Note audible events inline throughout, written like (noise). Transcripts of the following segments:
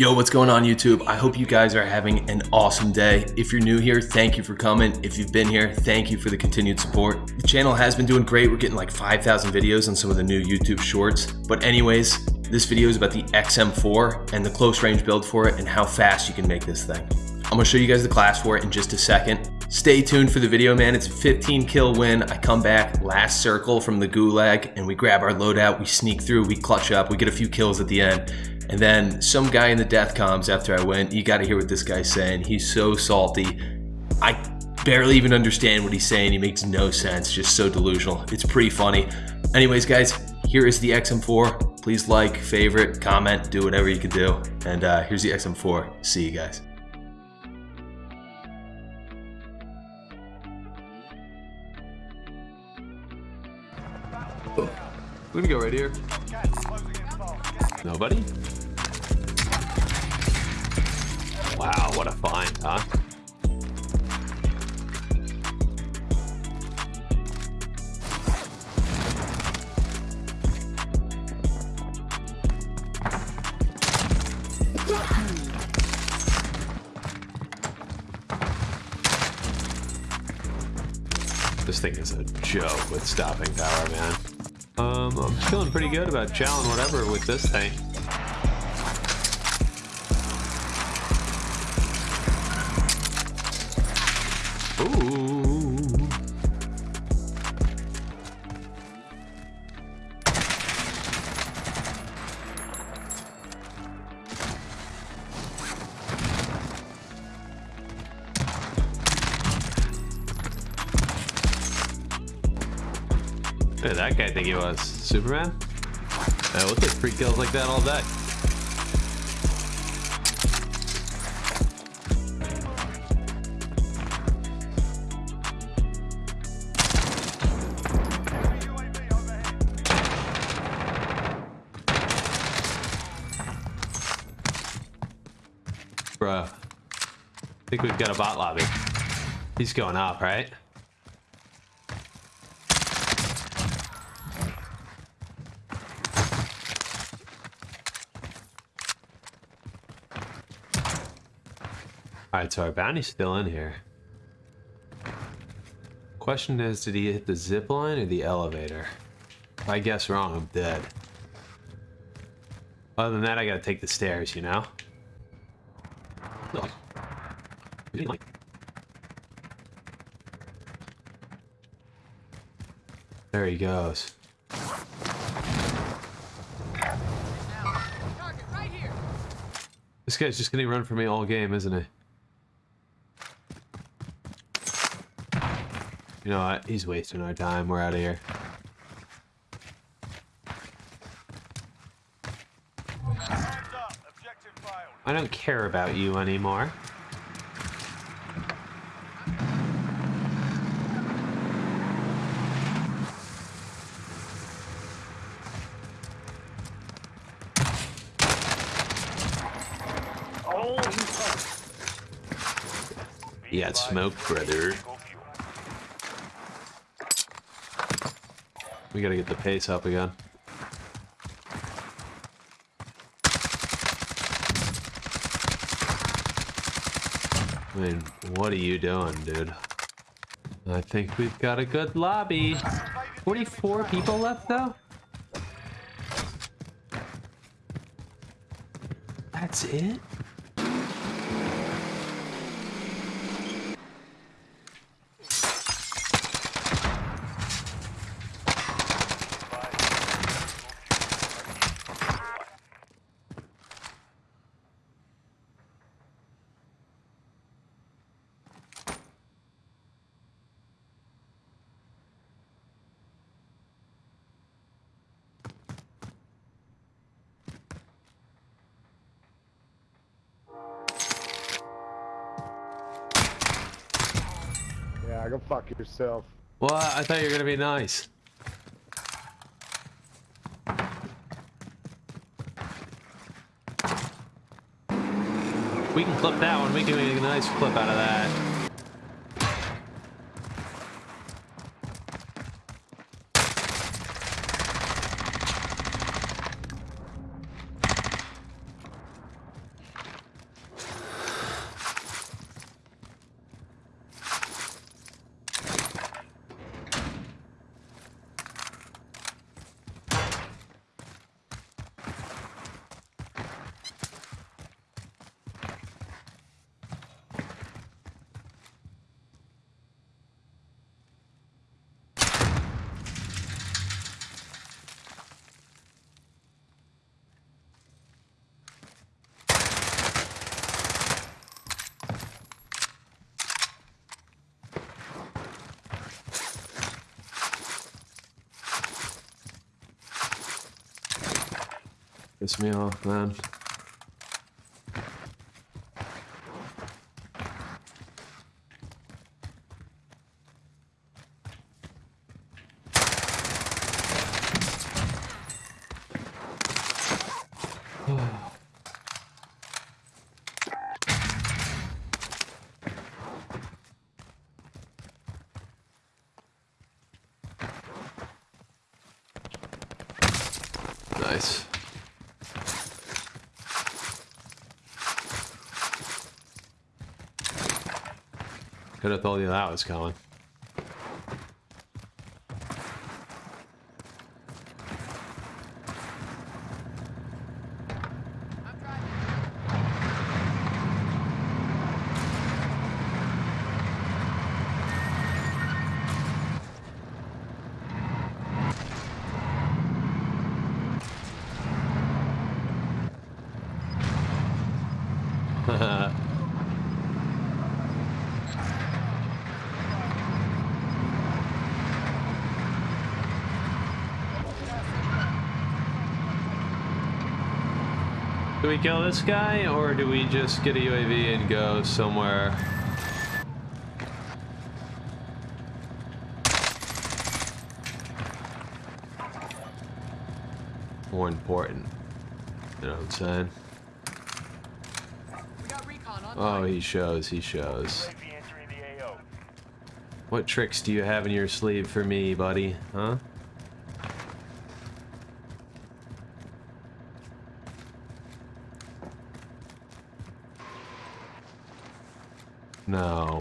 Yo, what's going on YouTube? I hope you guys are having an awesome day. If you're new here, thank you for coming. If you've been here, thank you for the continued support. The channel has been doing great. We're getting like 5,000 videos on some of the new YouTube shorts. But anyways, this video is about the XM4 and the close range build for it and how fast you can make this thing. I'm gonna show you guys the class for it in just a second. Stay tuned for the video, man. It's a 15 kill win. I come back last circle from the gulag and we grab our loadout, we sneak through, we clutch up, we get a few kills at the end. And then some guy in the death comms after I went, you gotta hear what this guy's saying. He's so salty. I barely even understand what he's saying. He makes no sense, just so delusional. It's pretty funny. Anyways, guys, here is the XM4. Please like, favorite, comment, do whatever you can do. And uh, here's the XM4. See you guys. We're gonna go right here. Nobody? Wow, what a find, huh? This thing is a joke with stopping power, man. Um, I'm feeling pretty good about chowing whatever with this thing. Guy think he was? Superman? Yeah, we'll take free kills like that all day. Bruh. I think we've got a bot lobby. He's going up, right? Alright, so our bounty's still in here. Question is, did he hit the zip line or the elevator? If I guess wrong, I'm dead. Other than that, I gotta take the stairs, you know? No. There he goes. This guy's just gonna run for me all game, isn't he? You know what? He's wasting our time. We're out of here. I don't care about you anymore. You got smoked, brother. We gotta get the pace up again. I mean, what are you doing, dude? I think we've got a good lobby. 44 people left, though? That's it? Go fuck yourself. What? I thought you were gonna be nice. We can clip that one. We can make a nice clip out of that. Piss me off, man. (sighs) Nice. Could have told you that was coming. Do we kill this guy, or do we just get a UAV and go somewhere? More important. You know what I'm saying? We got recon on Oh, he shows, he shows. UAV entering the AO. What tricks do you have in your sleeve for me, buddy? Huh? No. RTB for resupply. Welcome to the Gulag. If you survive, you earn your freedom. You have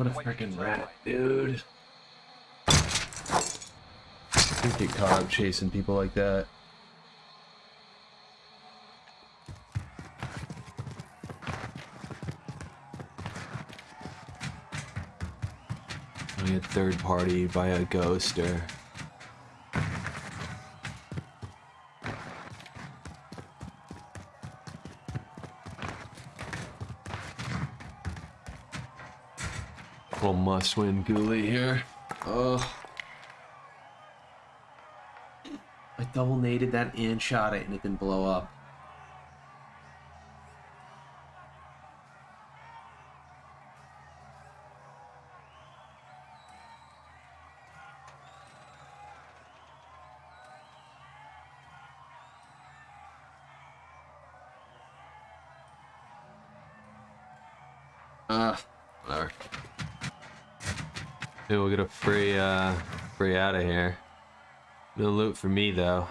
What a to wait your freaking rat, dude. You get caught up chasing people like that. Third party by a ghoster. Little must win ghoulie here. Oh. I double naded that and shot it and it didn't blow up. Whatever. Maybe we'll get a free, uh, free out of here. No loot for me, though.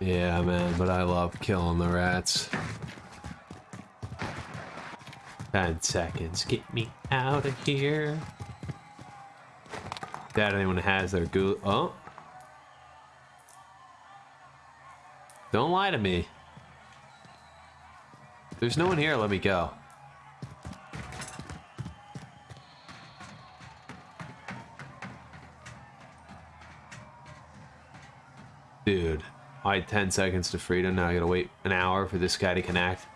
Yeah, man, but I love killing the rats. Ten seconds. Get me out of here. Doubt anyone has their ghoul. Oh. Don't lie to me. There's no one here, let me go. Dude, I had 10 seconds to freedom, now I gotta wait an hour for this guy to connect.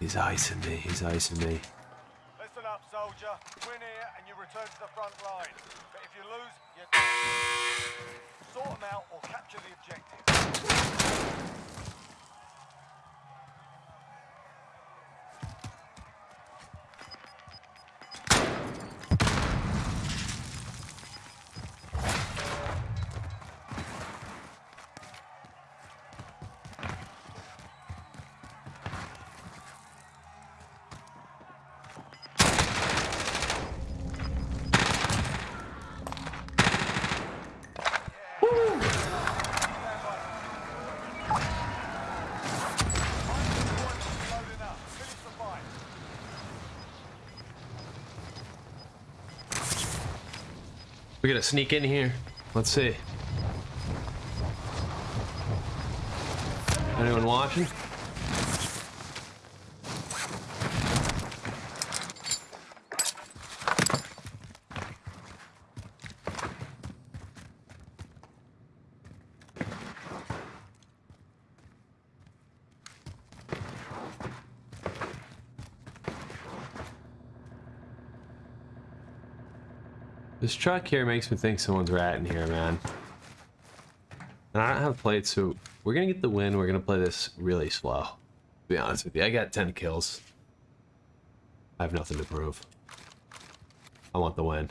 He's icing me, he's icing me. Soldier. Win here and you return to the front line. But if you lose, you sort them out or capture the objective. We're gonna sneak in here. Let's see. Anyone watching? This truck here makes me think someone's ratting here, man. And I don't have plates, so we're gonna get the win. We're gonna play this really slow. To be honest with you, I got 10 kills. I have nothing to prove. I want the win.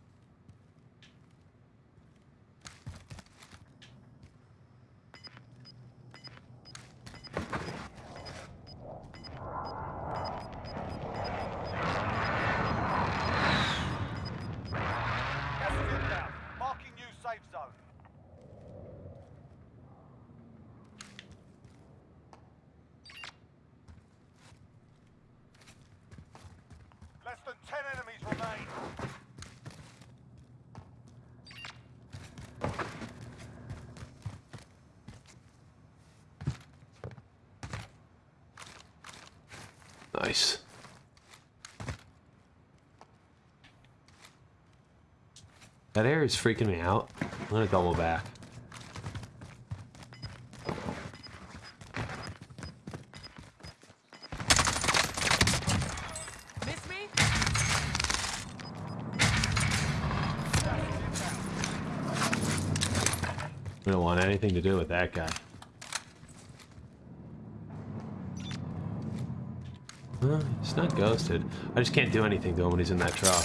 Gas is inbound. Marking new safe zone. Less than 10 enemies remain. Nice. That air is freaking me out. I'm gonna double back. Miss me? We don't want anything to do with that guy. He's not ghosted. I just can't do anything to him when he's in that truck.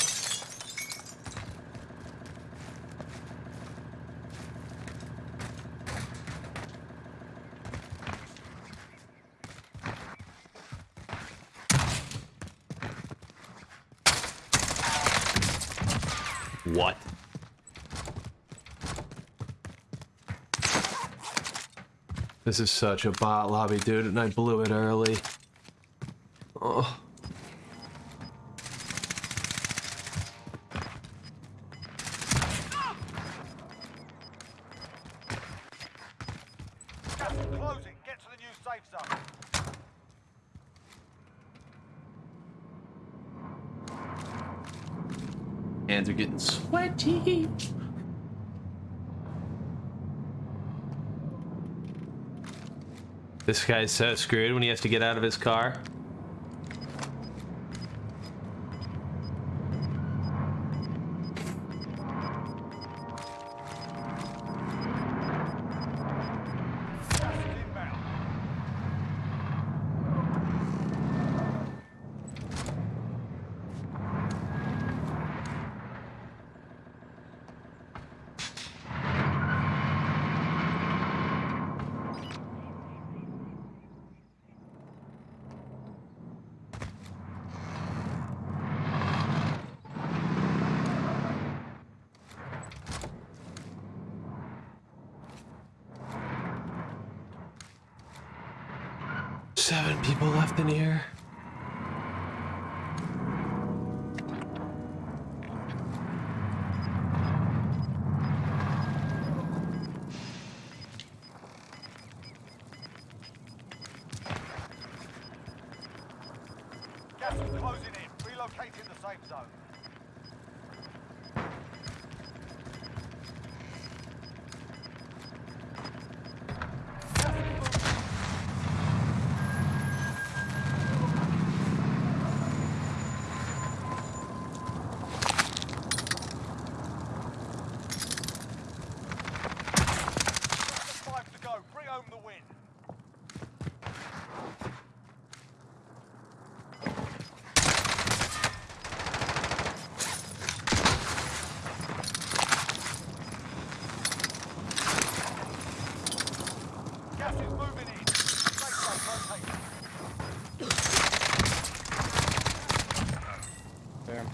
What? This is such a bot lobby, dude, and I blew it early. Oh. Gas is closing. Get to the new safe zone. Hands are getting sweaty. This guy's so screwed when he has to get out of his car. Seven people left in here. Gas is closing in. Relocating the safe zone. Gas is moving. Just five to go. Bring home the win. Gas is moving in. Safe zone rotating. Damn.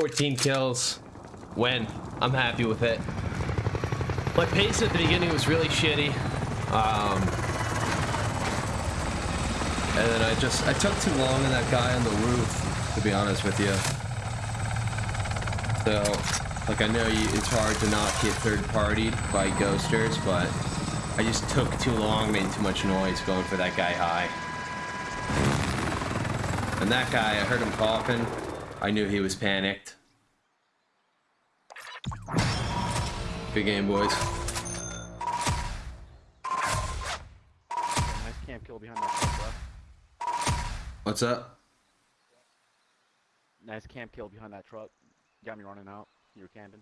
14 kills. Win. I'm happy with it. My pace at the beginning was really shitty. Um, and then I just I took too long on that guy on the roof, to be honest with you. So, like I know you, it's hard to not get third partied by ghosters, but I just took too long, made too much noise going for that guy high. And that guy, I heard him coughing. I knew he was panicked. Good game, boys. Nice camp kill behind that truck. What's up? Nice camp kill behind that truck. Got me running out. You were camping.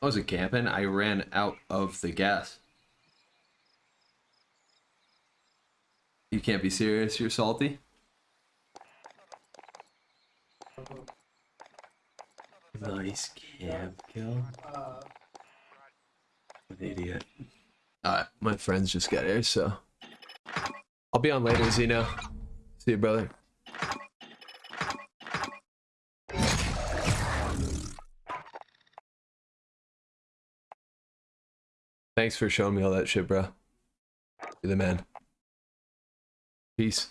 I wasn't camping. I ran out of the gas. You can't be serious. You're salty. Nice camp kill. An idiot. Alright, my friends just got here, so I'll be on later, Zeno. See you, brother. Thanks for showing me all that shit, bro. You're the man. Peace.